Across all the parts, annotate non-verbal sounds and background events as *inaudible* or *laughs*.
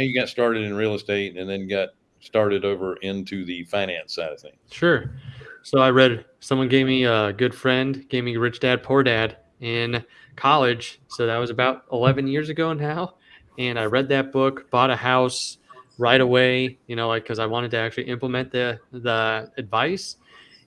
you got started in real estate and then got started over into the finance side of things. Sure. So I read someone gave me a good friend gave me Rich Dad Poor Dad in college. So that was about 11 years ago now. And I read that book, bought a house right away, you know, like because I wanted to actually implement the the advice.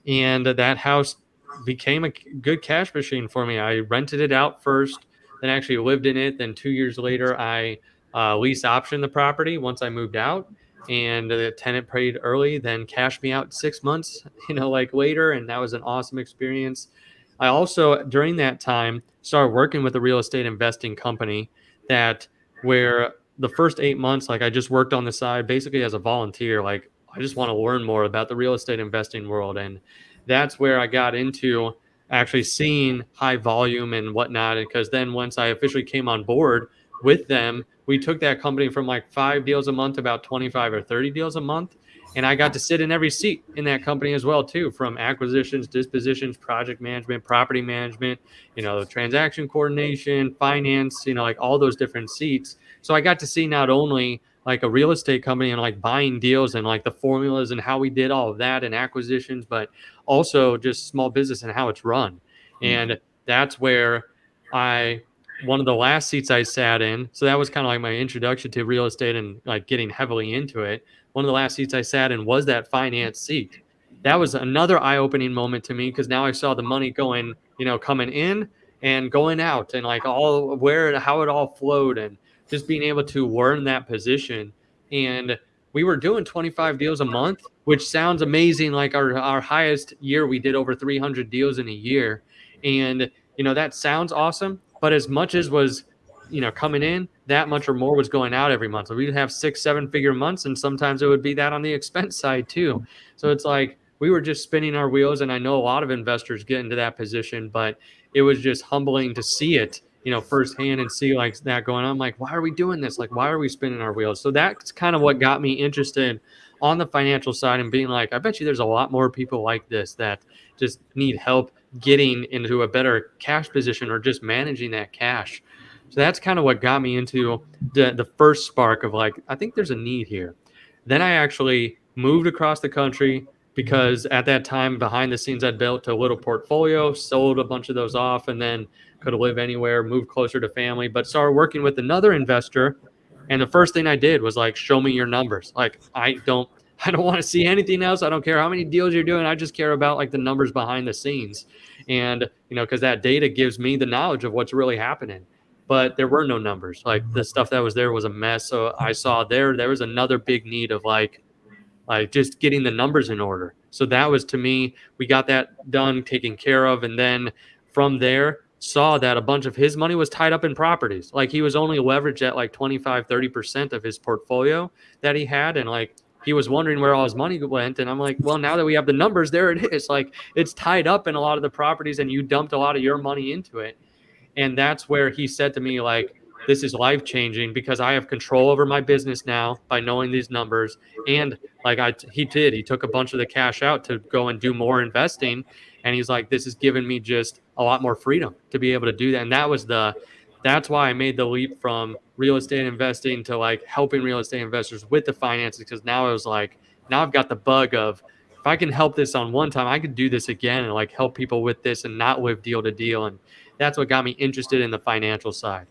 And that house became a good cash machine for me. I rented it out first, then actually lived in it. Then two years later, I uh, lease option the property once I moved out and the tenant paid early, then cashed me out six months, *laughs* you know, like later. And that was an awesome experience. I also, during that time, started working with a real estate investing company that where the first eight months, like I just worked on the side basically as a volunteer. Like I just want to learn more about the real estate investing world. And that's where I got into actually seeing high volume and whatnot. Because then once I officially came on board with them, we took that company from like five deals a month about 25 or 30 deals a month and i got to sit in every seat in that company as well too from acquisitions dispositions project management property management you know transaction coordination finance you know like all those different seats so i got to see not only like a real estate company and like buying deals and like the formulas and how we did all of that and acquisitions but also just small business and how it's run mm-hmm. and that's where i one of the last seats I sat in. So that was kind of like my introduction to real estate and like getting heavily into it. One of the last seats I sat in was that finance seat. That was another eye-opening moment to me because now I saw the money going, you know, coming in and going out and like all where how it all flowed and just being able to learn that position. And we were doing 25 deals a month, which sounds amazing. Like our, our highest year, we did over 300 deals in a year. And, you know, that sounds awesome but as much as was, you know, coming in, that much or more was going out every month. So we'd have six, seven figure months, and sometimes it would be that on the *laughs* expense side too. So it's like we were just spinning our wheels, and I know a lot of investors get into that position, but it was just humbling to see it you know firsthand and see like that going on I'm like why are we doing this like why are we spinning our wheels so that's kind of what got me interested on the financial side and being like i bet you there's a lot more people like this that just need help getting into a better cash position or just managing that cash. So that's kind of what got me into the, the first spark of like, I think there's a need here. Then I actually moved across the country because at that time, behind the scenes, I'd built a little portfolio, sold a bunch of those off, and then could live anywhere, move closer to family, but started working with another investor. And the first thing I did was like, show me your numbers. Like, I don't *laughs* I don't want to see anything else. I don't care how many deals you're doing. I just care about like the numbers behind the scenes. And, you know, because that data gives me the knowledge of what's really happening. But there were no numbers. Like the stuff that was there was a mess. So I saw there, there was another big need of like, like just getting the numbers in order. So that was to me, we got that done, taken care of. And then from there, saw that a bunch of his money was tied up in properties. Like he was only leveraged at like 25, 30% of his portfolio that he had. And like he was wondering where all his money went. And I'm like, well, now that we have the numbers, there it is. Like it's tied up in a lot of the properties and you dumped a lot of your money into it. And that's where he said to me, like, this is life changing because I have control over my business now by knowing these numbers. And like I, he did, he took a bunch of the cash out to go and do more investing. And he's like, this has given me just a lot more freedom to be able to do that. And that was the, that's why I made the leap from real estate investing to like helping real estate investors with the finances because now I was like, now I've got the bug of if I can help this on one time, I could do this again and like help people with this and not live deal to deal. And that's what got me interested in the financial side.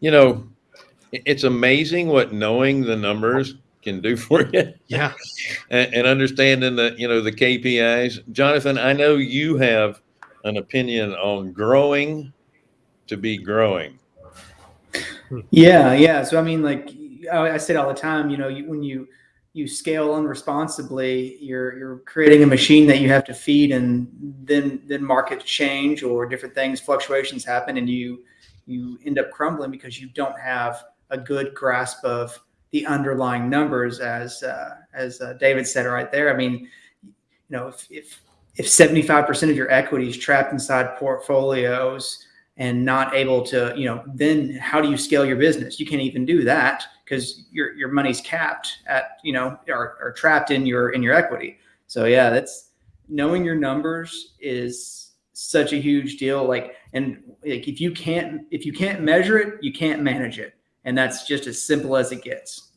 You know, it's amazing what knowing the numbers can do *laughs* for you. Yeah. and, and understanding the, you know, the KPIs. Jonathan, I know you have an opinion on growing to be growing. Yeah, yeah. So I mean, like I say it all the time. You know, you, when you you scale unresponsibly, you're you're creating a machine that you have to feed, and then then markets change or different things, fluctuations happen, and you you end up crumbling because you don't have a good grasp of the underlying numbers, as uh, as uh, David said right there. I mean, you know, if if if 75% of your equity is trapped inside portfolios and not able to, you know, then how do you scale your business? You can't even do that because your your money's capped at, you know, or, or trapped in your in your equity. So yeah, that's knowing your numbers is such a huge deal. Like, and like if you can't if you can't measure it, you can't manage it, and that's just as simple as it gets.